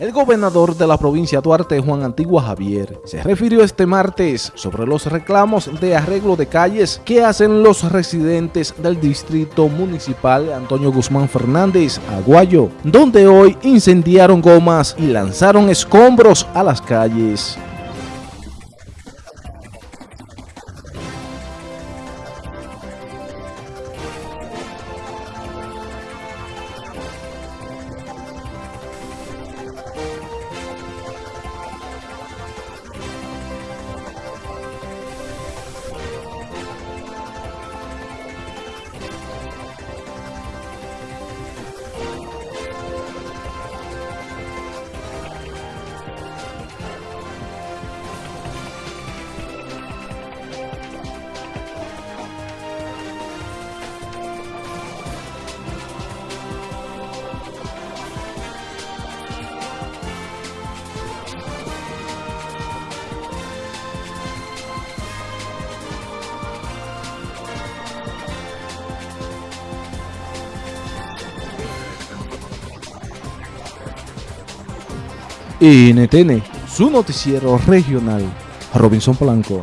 El gobernador de la provincia Duarte, Juan Antigua Javier, se refirió este martes sobre los reclamos de arreglo de calles que hacen los residentes del distrito municipal Antonio Guzmán Fernández, Aguayo, donde hoy incendiaron gomas y lanzaron escombros a las calles. NTN, su noticiero regional, Robinson Blanco.